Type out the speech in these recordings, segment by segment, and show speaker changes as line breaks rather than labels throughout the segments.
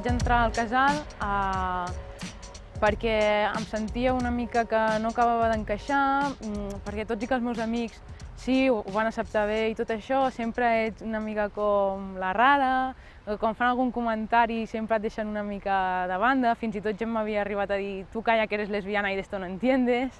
vaig entrar al casal eh, perquè em sentia una mica que no acabava d'encaixar, mm, perquè tots i que els meus amics sí, ho van acceptar bé i tot això, sempre ets una mica com la rara, quan fan algun comentari sempre et deixen una mica de banda, fins i tot gent m'havia arribat a dir tu calla que eres lesbiana i d'esto no entiendes.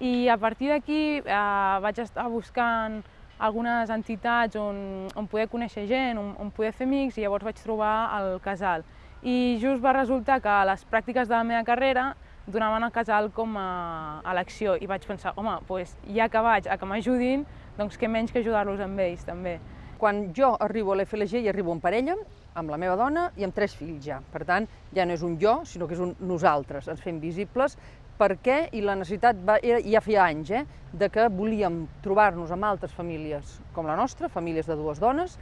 I a partir d'aquí eh, vaig estar buscant algunes entitats on, on poder conèixer gent, on, on poder fer amics, i llavors vaig trobar el casal. I just va resultar que les pràctiques de la meva carrera donaven el casal com a elecció i vaig pensar, home, doncs ja que vaig a que m'ajudin, doncs què menys que ajudar-los amb ells també.
Quan jo arribo a l'FLG i arribo en parella, amb la meva dona i amb tres fills ja. Per tant, ja no és un jo, sinó que és un nosaltres. Ens fem visibles perquè, i la necessitat va, ja feia anys, eh, de que volíem trobar-nos amb altres famílies com la nostra, famílies de dues dones,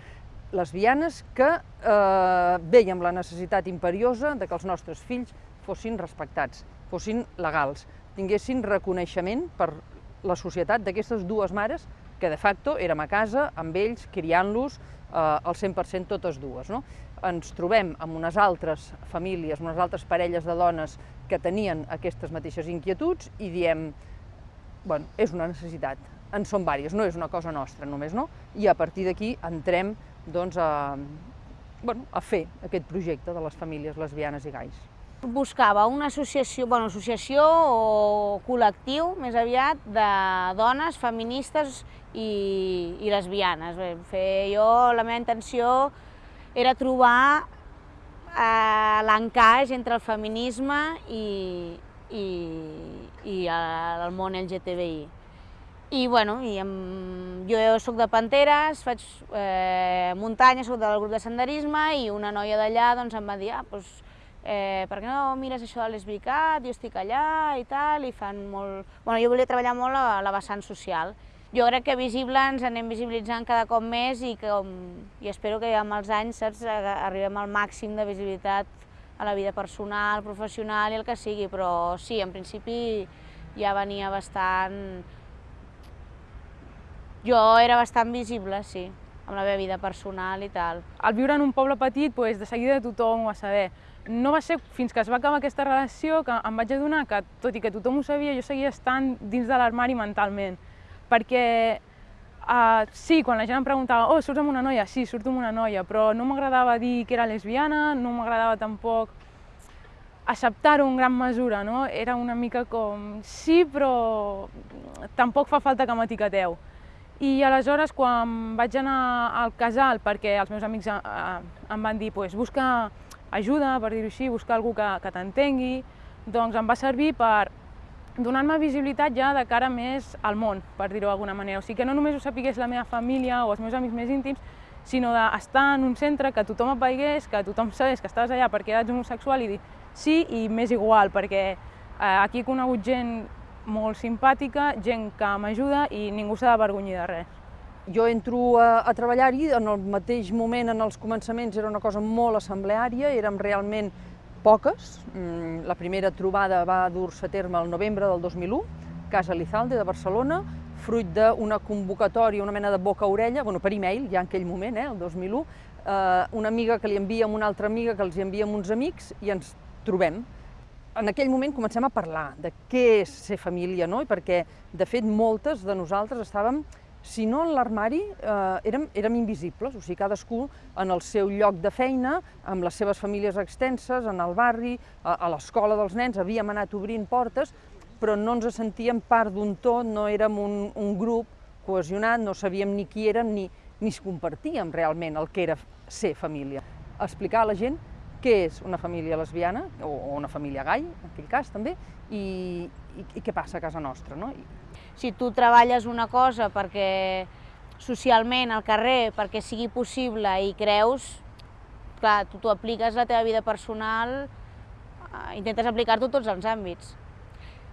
lesbianes, que eh, veiem la necessitat imperiosa de que els nostres fills fossin respectats fossin legals, tinguessin reconeixement per la societat d'aquestes dues mares que de facto érem a casa amb ells, criant-los eh, al 100% totes dues. No? Ens trobem amb unes altres famílies, unes altres parelles de dones que tenien aquestes mateixes inquietuds i diem, bueno, és una necessitat, en són vàries, no és una cosa nostra només, no? I a partir d'aquí entrem doncs, a, bueno, a fer aquest projecte de les famílies lesbianes i gais.
Buscava una associació, bueno, associació o col·lectiu, més aviat, de dones feministes i, i lesbianes. Bé, fer, jo, la meva intenció era trobar eh, l'encaix entre el feminisme i, i, i el, món LGTBI. I, bueno, i amb, jo sóc de Panteres, faig eh, muntanya, sóc del grup de senderisme i una noia d'allà doncs, em va dir ah, doncs, eh, per què no mires això de l'Esbicat, jo estic allà i tal, i fan molt... Bueno, jo volia treballar molt a la vessant social. Jo crec que visible ens anem visibilitzant cada cop més i, que, i espero que amb els anys saps, arribem al màxim de visibilitat a la vida personal, professional i el que sigui, però sí, en principi ja venia bastant... Jo era bastant visible, sí, amb la meva vida personal i tal.
Al viure en un poble petit, doncs, de seguida tothom ho va saber no va ser fins que es va acabar aquesta relació que em vaig adonar que, tot i que tothom ho sabia, jo seguia estant dins de l'armari mentalment. Perquè uh, sí, quan la gent em preguntava oh, surts amb una noia? Sí, surto amb una noia, però no m'agradava dir que era lesbiana, no m'agradava tampoc acceptar-ho en gran mesura, no? Era una mica com, sí, però tampoc fa falta que m'etiqueteu. I aleshores, quan vaig anar al casal, perquè els meus amics uh, em van dir, pues, busca ajuda, per dir-ho així, buscar algú que, que t'entengui, doncs em va servir per donar-me visibilitat ja de cara més al món, per dir-ho d'alguna manera. O sigui, que no només ho sapigués la meva família o els meus amics més íntims, sinó d'estar en un centre que tothom et veigués, que tothom sabés que estaves allà perquè eres homosexual i dir sí i més igual, perquè eh, aquí he conegut gent molt simpàtica, gent que m'ajuda i ningú s'ha d'avergonyir de res.
Jo entro a, a treballar-hi, en el mateix moment, en els començaments, era una cosa molt assembleària, érem realment poques. Mm, la primera trobada va dur-se a terme el novembre del 2001, Casa Lizalde de Barcelona, fruit d'una convocatòria, una mena de boca-orella, bueno, per e-mail, ja en aquell moment, eh, el 2001, eh, una amiga que li envia amb una altra amiga, que els hi envia amb uns amics, i ens trobem. En aquell moment comencem a parlar de què és ser família, no? I perquè, de fet, moltes de nosaltres estàvem si no en l'armari eh, érem, érem invisibles, o sigui, cadascú en el seu lloc de feina, amb les seves famílies extenses, en el barri, a, a l'escola dels nens, havíem anat obrint portes, però no ens sentíem part d'un tot, no érem un, un grup cohesionat, no sabíem ni qui érem ni, ni es compartíem realment el que era ser família. Explicar a la gent què és una família lesbiana, o, una família gai, en aquell cas també, i, i, i què passa a casa nostra. No?
Si tu treballes una cosa perquè socialment al carrer, perquè sigui possible i creus, clar, tu t'ho apliques a la teva vida personal, eh, intentes aplicar-t'ho tots els àmbits.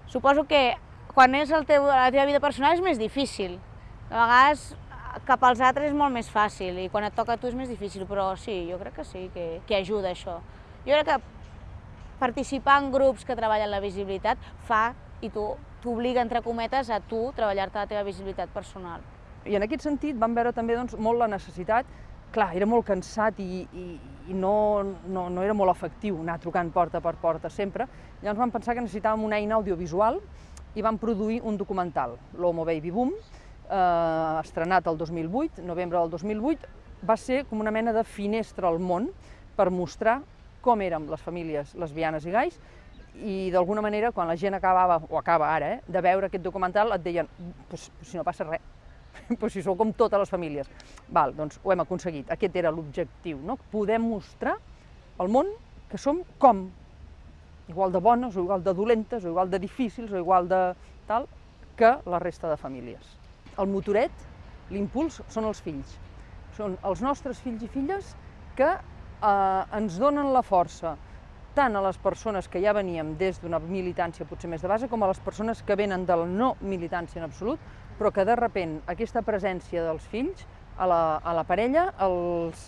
Suposo que quan és el teu, la teva vida personal és més difícil. De vegades cap als altres és molt més fàcil i quan et toca a tu és més difícil, però sí, jo crec que sí, que, que ajuda això. Jo crec que participar en grups que treballen la visibilitat fa i tu t'obliga, entre cometes, a tu treballar-te la teva visibilitat personal.
I en aquest sentit vam veure també doncs, molt la necessitat clar, era molt cansat i, i, i no, no, no era molt efectiu anar trucant porta per porta sempre. Llavors vam pensar que necessitàvem una eina audiovisual i vam produir un documental, l'Homo Baby Boom, eh, estrenat el 2008, novembre del 2008, va ser com una mena de finestra al món per mostrar com érem les famílies lesbianes i gais i d'alguna manera quan la gent acabava, o acaba ara, eh, de veure aquest documental et deien, pues, si no passa res, pues si sou com totes les famílies. Val, doncs ho hem aconseguit, aquest era l'objectiu, no? Podem mostrar al món que som com, igual de bones o igual de dolentes o igual de difícils o igual de tal, que la resta de famílies. El motoret, l'impuls, són els fills. Són els nostres fills i filles que eh, ens donen la força tant a les persones que ja veníem des d'una militància potser més de base, com a les persones que venen de la no militància en absolut, però que de repent aquesta presència dels fills a la, a la parella els,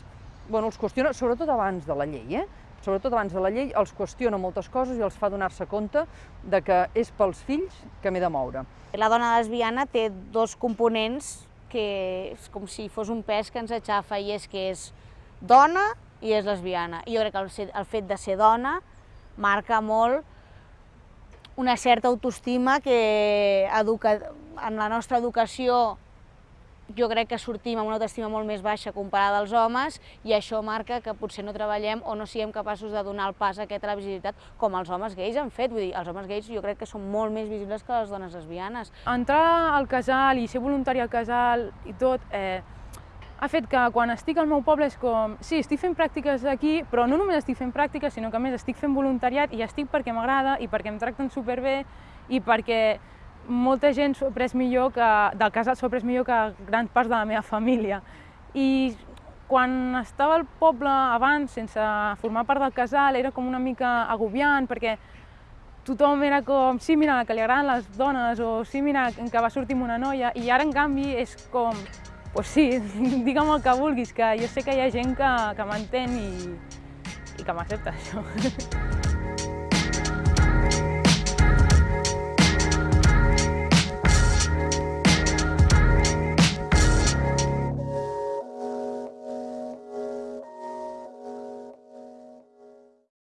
bueno, els qüestiona, sobretot abans de la llei, eh? Sobretot abans de la llei, els qüestiona moltes coses i els fa donar-se compte de que és pels fills que m'he de moure.
La dona lesbiana té dos components que és com si fos un pes que ens aixafa i és que és dona i és lesbiana. I jo crec que el, fet de ser dona marca molt una certa autoestima que educa, en la nostra educació jo crec que sortim amb una autoestima molt més baixa comparada als homes i això marca que potser no treballem o no siguem capaços de donar el pas a aquesta visibilitat com els homes gais han fet. Vull dir, els homes gais jo crec que són molt més visibles que les dones lesbianes.
Entrar al casal i ser voluntari al casal i tot, eh, ha fet que quan estic al meu poble és com, sí, estic fent pràctiques aquí, però no només estic fent pràctiques, sinó que a més estic fent voluntariat i estic perquè m'agrada i perquè em tracten superbé i perquè molta gent s'ho ha pres millor que, del casal s'ho ha pres millor que gran part de la meva família. I quan estava al poble abans, sense formar part del casal, era com una mica agobiant, perquè tothom era com, sí, mira, que li agraden les dones, o sí, mira, que va sortir amb una noia, i ara, en canvi, és com, pues sí, digue'm el que vulguis, que jo sé que hi ha gent que, que m'entén i, i que m'accepta això.